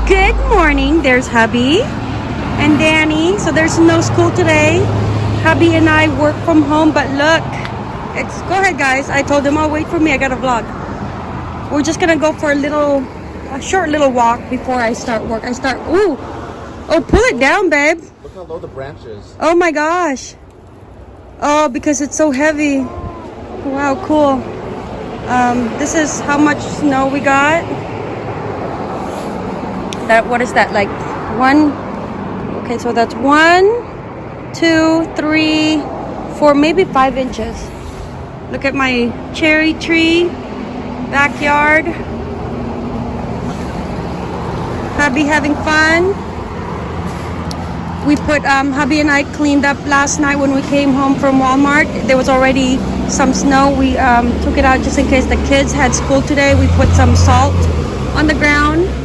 good morning. There's hubby and Danny. So there's no school today. Hubby and I work from home, but look, it's go ahead guys. I told them, oh wait for me, I got a vlog. We're just gonna go for a little a short little walk before I start work. I start ooh. Oh pull it down, babe. Look how low the branch is. Oh my gosh. Oh, because it's so heavy. Wow, cool. Um, this is how much snow we got. That what is that like one? Okay, so that's one, two, three, four, maybe five inches. Look at my cherry tree backyard. Hubby having fun. We put um, hubby and I cleaned up last night when we came home from Walmart. There was already some snow. We um, took it out just in case the kids had school today. We put some salt on the ground.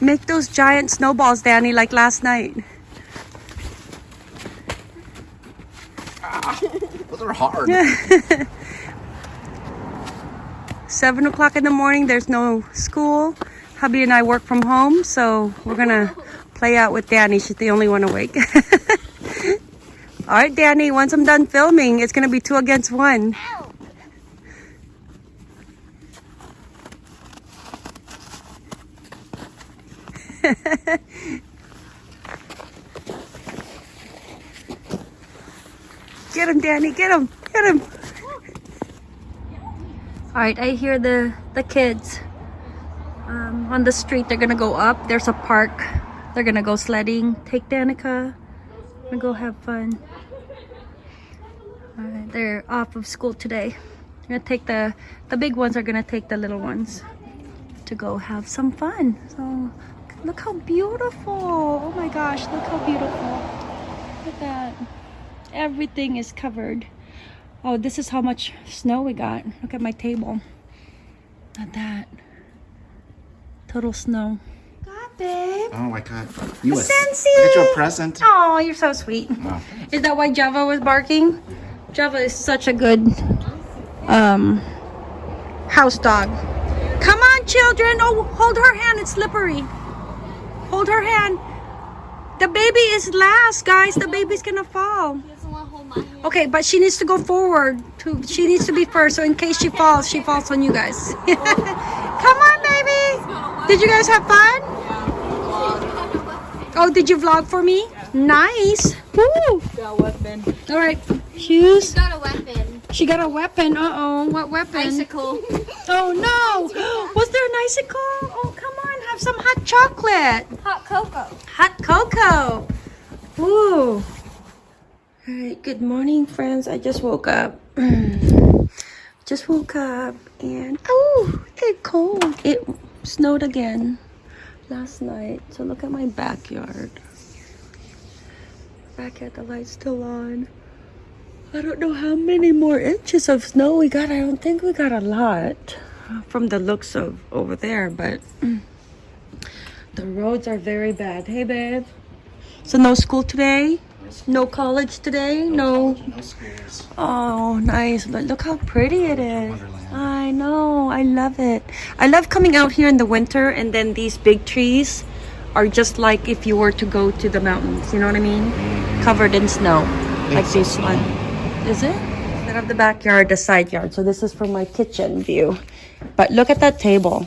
Make those giant snowballs, Danny, like last night. Those are hard. Seven o'clock in the morning, there's no school. Hubby and I work from home, so we're gonna play out with Danny. She's the only one awake. All right, Danny, once I'm done filming, it's gonna be two against one. Get him, Danny, get him, get him. All right, I hear the, the kids um, on the street. They're gonna go up. There's a park. They're gonna go sledding. Take Danica and go have fun. All right, they're off of school today. They're gonna take the, the big ones are gonna take the little ones to go have some fun. So look how beautiful. Oh my gosh, look how beautiful. Look at that. Everything is covered. Oh, this is how much snow we got. Look at my table. Not that. Total snow. God, babe. Oh my god. You A a, Scentsy. I got you a present. Oh, you're so sweet. Oh. Is that why Java was barking? Java is such a good um house dog. Come on, children. Oh, hold her hand. It's slippery. Hold her hand. The baby is last, guys. The baby's gonna fall. Okay, but she needs to go forward. To she needs to be first. So in case she falls, she falls on you guys. Come on, baby. Did you guys have fun? Oh, did you vlog for me? Nice. Woo. Got weapon. All right. Shoes. Got a weapon. She got a weapon. Uh oh. What weapon? Bicycle. Oh no. Was there an icicle? Oh, come on. Have some hot chocolate. Hot cocoa. Hot cocoa. Ooh. All right. Good morning, friends. I just woke up. just woke up and oh, it's cold. It snowed again last night. So look at my backyard. Backyard, the light's still on. I don't know how many more inches of snow we got. I don't think we got a lot from the looks of over there, but mm, the roads are very bad. Hey, babe. So no school today? No college today? No. No schools. Oh, nice. But look how pretty it is. I know. I love it. I love coming out here in the winter and then these big trees are just like if you were to go to the mountains. You know what I mean? Covered in snow. Like this so one. Is it? Instead of the backyard, the side yard. So this is from my kitchen view. But look at that table.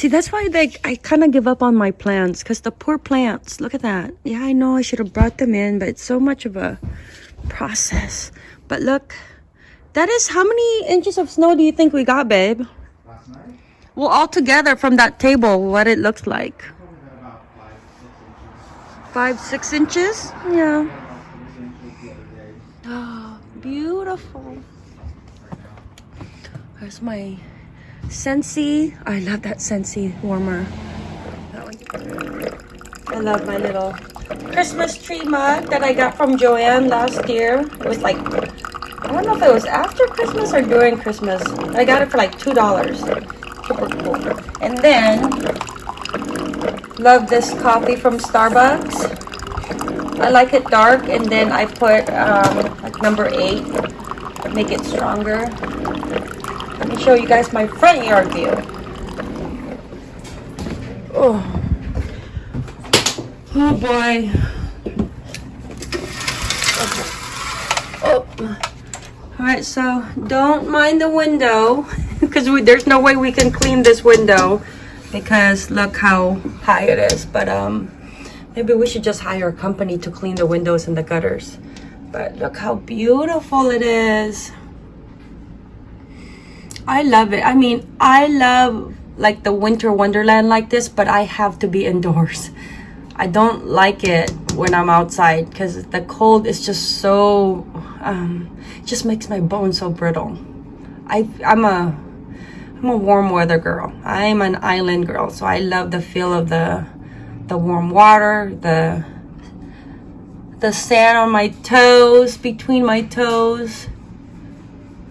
See, that's why like I kind of give up on my plants because the poor plants. Look at that. Yeah, I know I should have brought them in, but it's so much of a process. But look, that is how many inches of snow do you think we got, babe? Last night? Well, all together from that table, what it looks like. Probably had about five, six inches. Five, six inches? Yeah. Six inches the other day. Oh, beautiful. There's my Scentsy. I love that Scentsy warmer. I love my little Christmas tree mug that I got from Joanne last year. It was like, I don't know if it was after Christmas or during Christmas. I got it for like $2. Super cool. And then, love this coffee from Starbucks. I like it dark and then I put um, like number eight, make it stronger. Me show you guys my front yard view. Oh. Oh boy. Oh. All right, so don't mind the window because there's no way we can clean this window because look how high it is. But um, maybe we should just hire a company to clean the windows and the gutters. But look how beautiful it is. I love it. I mean, I love like the winter wonderland like this, but I have to be indoors. I don't like it when I'm outside because the cold is just so, um, just makes my bones so brittle. I, I'm a, I'm a warm weather girl. I'm an island girl, so I love the feel of the, the warm water, the, the sand on my toes, between my toes.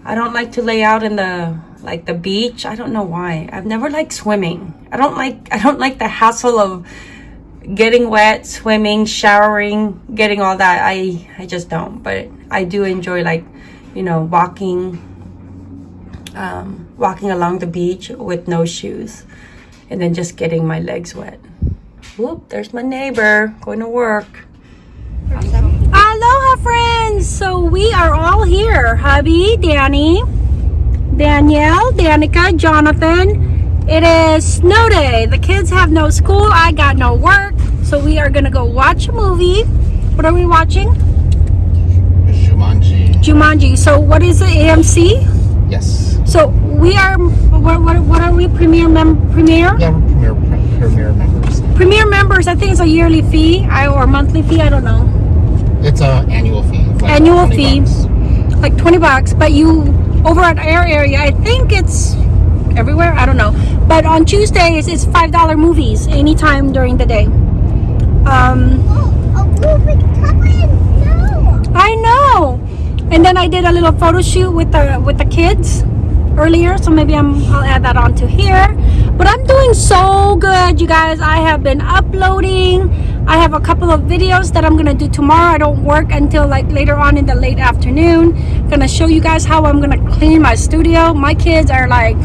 I don't like to lay out in the like the beach. I don't know why. I've never liked swimming. I don't like I don't like the hassle of getting wet, swimming, showering, getting all that. I I just don't. But I do enjoy like, you know, walking um walking along the beach with no shoes and then just getting my legs wet. Whoop, there's my neighbor going to work. Aloha friends! So we are all here. Hubby, Danny, Danielle, Danica, Jonathan. It is snow day. The kids have no school. I got no work. So we are gonna go watch a movie. What are we watching? Jumanji. Jumanji. So what is it? AMC? Yes. So we are. What, what, what are we? Premiere mem premiere. Yeah, we're premier, premier members. Premiere members. I think it's a yearly fee I, or monthly fee. I don't know. It's a annual fee. Like Annual 20 fee. bucks. like 20 bucks but you over at our area i think it's everywhere i don't know. But on tuesdays it's five dollar movies anytime during the day. Um Oh, i know. And then i did a little photo shoot with the with the kids earlier so maybe i'm i'll add that onto here. But i'm doing so good you guys. I have been uploading i have a couple of videos that i'm gonna do tomorrow. I don't work until like later on in the late afternoon. Gonna show you guys how i'm gonna clean my studio. My kids are like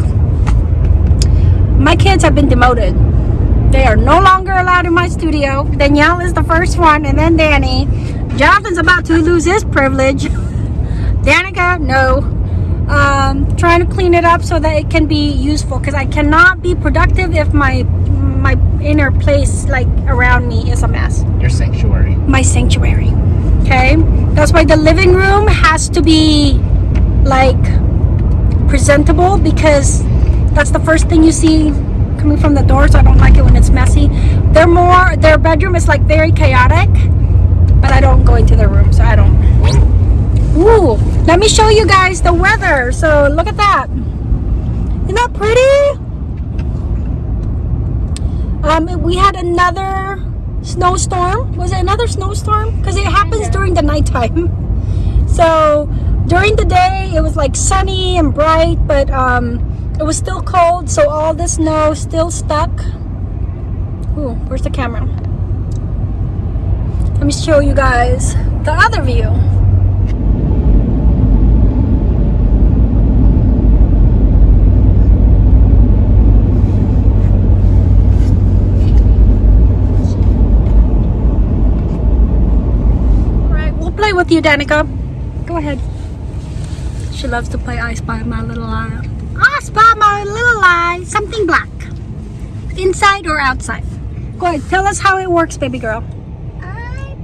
my kids have been demoted. They are no longer allowed in my studio. Danielle is the first one and then danny. Jonathan's about to lose his privilege. Danica no. Um, trying to clean it up so that it can be useful because I cannot be productive if my inner place like around me is a mess Your sanctuary. my sanctuary okay that's why the living room has to be like presentable because that's the first thing you see coming from the door so I don't like it when it's messy they're more their bedroom is like very chaotic but I don't go into their room so I don't Ooh, let me show you guys the weather. So look at that. Isn't that pretty? Um, we had another snowstorm. Was it another snowstorm? Because it happens during the nighttime. So during the day, it was like sunny and bright, but um, it was still cold. So all the snow still stuck. Ooh, where's the camera? Let me show you guys the other view. Right, we'll play with you, Danica. Go ahead. She loves to play I Spy My Little Eye. I spy my little eye. Something black. Inside or outside? Go ahead. Tell us how it works, baby girl. I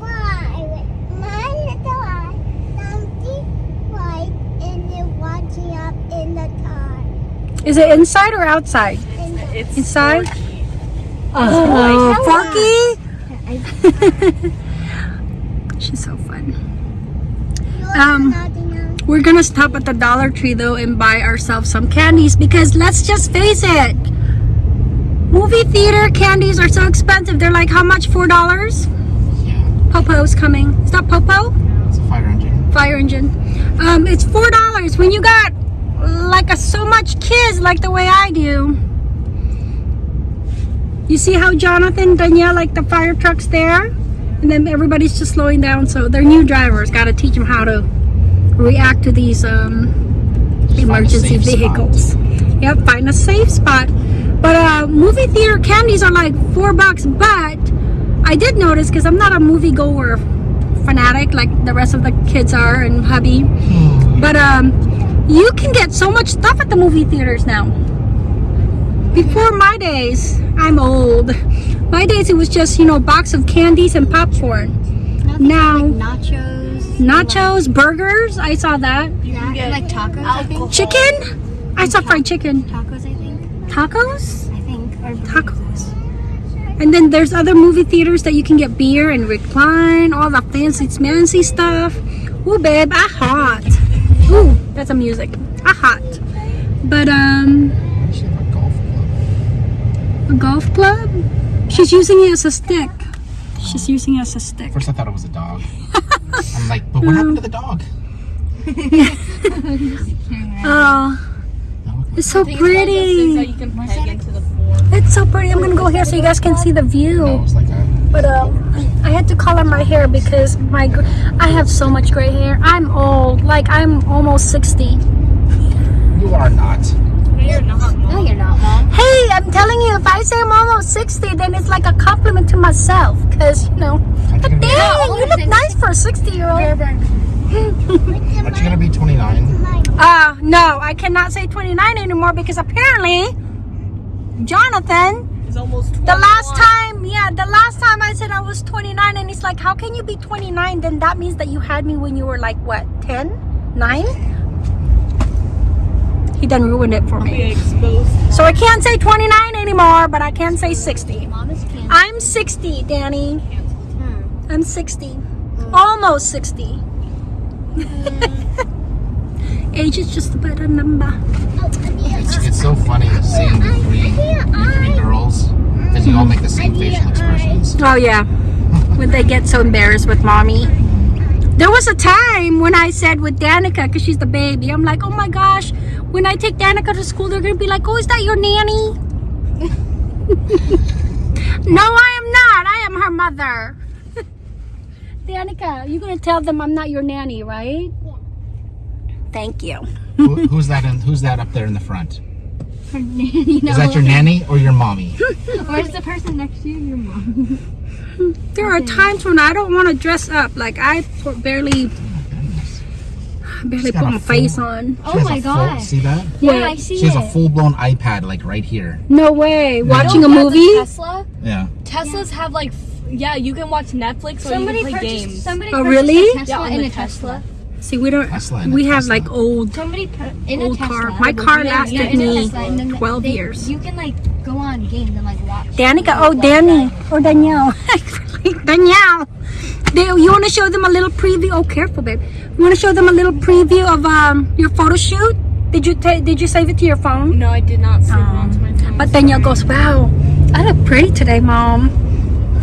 buy with my little eye something white and then watching up in the car. Is it inside or outside? In the It's Inside? Forky. Oh, Forky? She's so fun. Um. We're gonna stop at the Dollar Tree though and buy ourselves some candies because let's just face it. Movie theater candies are so expensive. They're like how much? Four dollars? Yeah. Popo's coming. Is that Popo? It's a fire engine. Fire engine. Um, it's four dollars when you got like a, so much kids like the way I do. You see how Jonathan, Danielle, like the fire trucks there? And then everybody's just slowing down. So they're new drivers. Got to teach them how to react to these um, emergency safe spot. vehicles. Yep, find a safe spot. But uh, movie theater candies are like four bucks. But I did notice because I'm not a movie goer fanatic like the rest of the kids are and hubby. But um, you can get so much stuff at the movie theaters now. Before my days, I'm old. My days it was just you know a box of candies and popcorn. Now Nachos. nachos, burgers. I saw that. Yeah, and like tacos, I think. Chicken. I saw fried chicken. Tacos, I think. Tacos. I think. Or Tacos. And then there's other movie theaters that you can get beer and recline, all the fancy fancy stuff. Ooh, babe, I hot. Ooh, that's a music. I hot. But um, We a golf club. A golf club. She's using it as a stick. She's using it as a stick. First, I thought it was a dog. I'm like, but what happened to the dog? Oh, it's so pretty. you can peg into the floor. It's so pretty. I'm gonna go here so you guys can see the view. no, it was like a. But um, I had to color my hair because my gr- I have so much gray hair. I'm old. Like I'm almost 60. You are not. No, you're not, Mom. No, you're not, Mom. Hey, I'm telling you, if I say I'm almost 60, then it's like a compliment to myself. Because, you know, but dang, you look nice for a 60 year old. Aren't you gonna be 29? Uh, no, I cannot say 29 anymore because apparently, Jonathan, almost the last time, yeah, the last time I said I was 29, and he's like, how can you be 29? Then that means that you had me when you were like, what, 10? 9? He done ruined it for me. So I can't say 29 anymore, but I can say 60. Mom is candy. I'm 60, Danny. I'm 60. Almost 60. Age is just about a number. It's, it's so funny seeing the three, the three girls because you all make the same facial expressions. Oh, yeah. When they get so embarrassed with mommy. There was a time when I said with Danica, because she's the baby, I'm like, oh my gosh, when I take Danica to school, they're going to be like, oh, is that your nanny? no, I am not. I am her mother. Danica, you're going to tell them I'm not your nanny, right? Thank you. Who, who's that? In, who's that up there in the front? you know, Is that your nanny or your mommy? Where's the person next to you? Your mom. There are times when I don't want to dress up. Like I barely, Goodness. Barely She's put a my face on. Oh my a full- god. see that? Yeah, Wait, I see She has it. a full-blown iPad like right here. No way. Watching a You know, movie? Tesla? Yeah. Teslas have like, f- yeah, you can watch Netflix or Somebody you can play purchased. games. Somebody Oh, really? Tesla Yeah, in a Tesla. Tesla. See, we don't. Tesla and a we have Tesla. like old. Somebody put in Old a Tesla. car. My car lasted yeah, in me Tesla, 12 they- years. You can like go on games and like watch. Danica. Oh, Danny. Or Danielle. Danielle. They, you want to show them a little preview? Oh, careful, babe. You want to show them a little preview of um your photo shoot? Did you did you save it to your phone? No, I did not save it onto my phone. But Danielle goes, "Wow, I look pretty today, mom."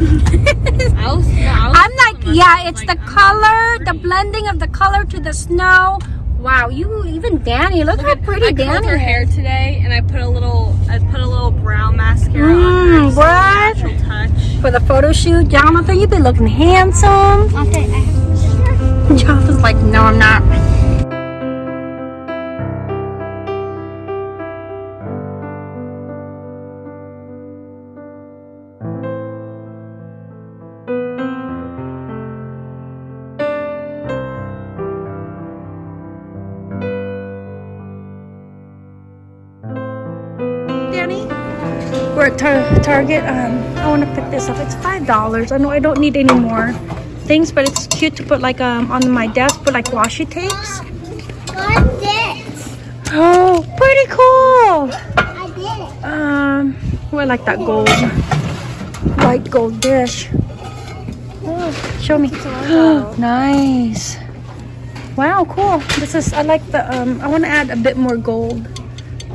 I was, no, I was I'm like, yeah, it's the color, the blending of the color to the snow. Wow, you even Danny, look how pretty I curled Danny her hair today, and I put a little, I put a little brown mascara on Mm, her. just a what? Natural touch. For the photo shoot, Jonathan, you've been looking handsome. Okay, I have Jonathan's like, no, I'm not. Tar- Target. Um, I want to pick this up. It's five dollars. I know I don't need any more things, but it's cute to put like um on my desk, put like washi tapes. What's this? Oh, pretty cool. I did it. Um, oh, I like that gold, white gold dish. Oh, show me. nice. Wow, cool. This is. I like the. Um, I want to add a bit more gold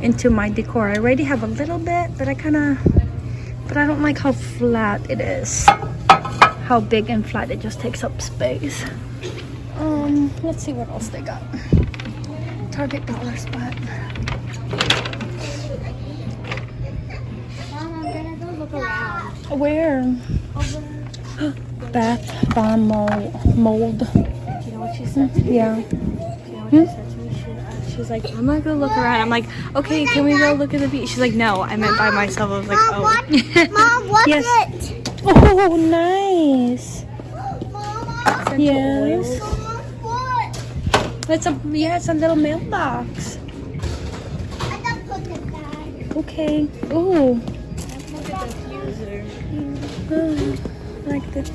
into my decor. I already have a little bit, but I kind of. But I don't like how flat it is. How big and flat it just takes up space. Um, let's see what else they got. Target dollar spot. Mom, I'm gonna go look around. Where? Bath bomb mold. mold. You know what she said? Yeah. You know what She's like, I'm not gonna look around. I'm like, okay, can we go look at the beach? She's like, no, I meant by myself. I was like, Mom, oh. what? Mom, what's Yes. it? Oh, nice. Mama, Yes. Mama, what? It's a yeah, it's a little mailbox. I don't put it back. Okay. Oh, Look at the diffuser. oh, like this.